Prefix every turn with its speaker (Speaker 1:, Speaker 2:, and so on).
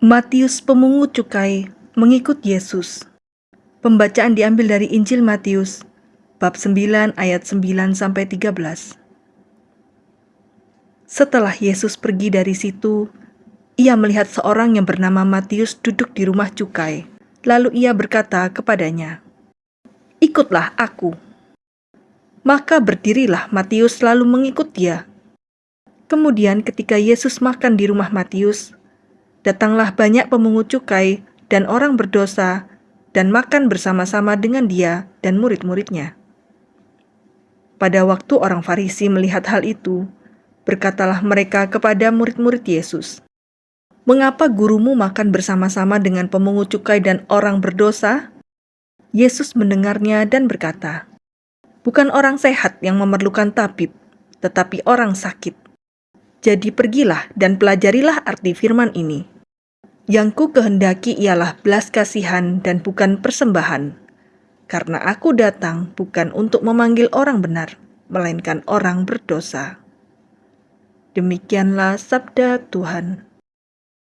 Speaker 1: Matius pemungut cukai mengikut Yesus. Pembacaan diambil dari Injil Matius bab 9 ayat 9 sampai 13. Setelah Yesus pergi dari situ, ia melihat seorang yang bernama Matius duduk di rumah cukai. Lalu ia berkata kepadanya, "Ikutlah aku." Maka berdirilah Matius lalu mengikut dia. Kemudian ketika Yesus makan di rumah Matius, datanglah banyak pemungut cukai dan orang berdosa dan makan bersama-sama dengan dia dan murid-muridnya. Pada waktu orang Farisi melihat hal itu, berkatalah mereka kepada murid-murid Yesus, "Mengapa gurumu makan bersama-sama dengan pemungut cukai dan orang berdosa?" Yesus mendengarnya dan berkata, "Bukan orang sehat yang memerlukan tabib, tetapi orang sakit. Jadi pergilah dan pelajarilah arti firman ini. Yang ku kehendaki ialah belas kasihan dan bukan persembahan. Karena aku datang bukan untuk memanggil orang benar, melainkan orang berdosa. Demikianlah sabda Tuhan.